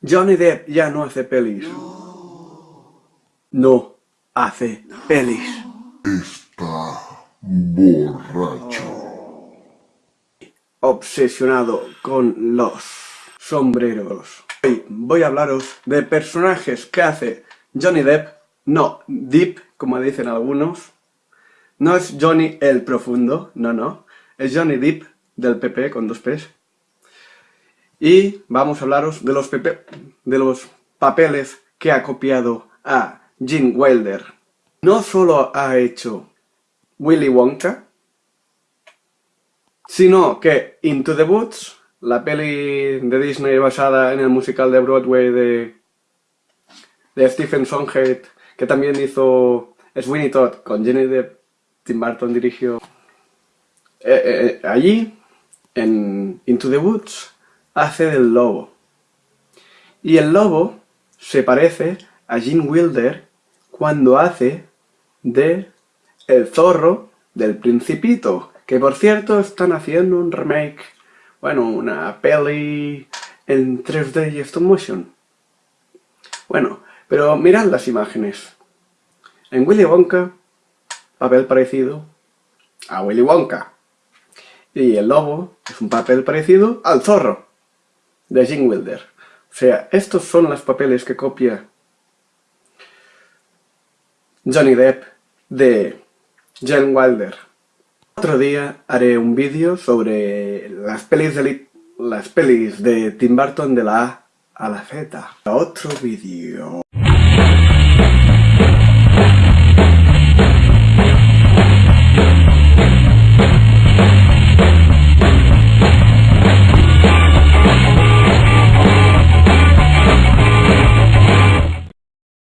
Johnny Depp ya no hace pelis. No hace pelis. Está borracho. Obsesionado con los sombreros. Hoy voy a hablaros de personajes que hace Johnny Depp. No, Deep, como dicen algunos. No es Johnny el profundo, no, no. Es Johnny Depp del PP con dos P's. Y vamos a hablaros de los, papeles que ha copiado a Jim Wilder. No solo ha hecho Willy Wonka, sino que Into the Woods, la peli de Disney basada en el musical de Broadway de, de Stephen Sondheim, que también hizo Sweeney Todd con Jenny Depp, Tim Burton dirigió. Eh, eh, eh, allí, en Into the Woods, hace del lobo. Y el lobo se parece a Gene Wilder cuando hace de el zorro del Principito, que por cierto están haciendo un remake, bueno, una peli en 3D y stop motion. Bueno, pero mirad las imágenes. En Willy Wonka, papel parecido a Willy Wonka. Y el lobo es un papel parecido al zorro de Gene Wilder. O sea, estos son los papeles que copia Johnny Depp de Gene Wilder. Otro día haré un vídeo sobre las pelis de, las pelis de Tim Burton de la A a la Z. Otro vídeo.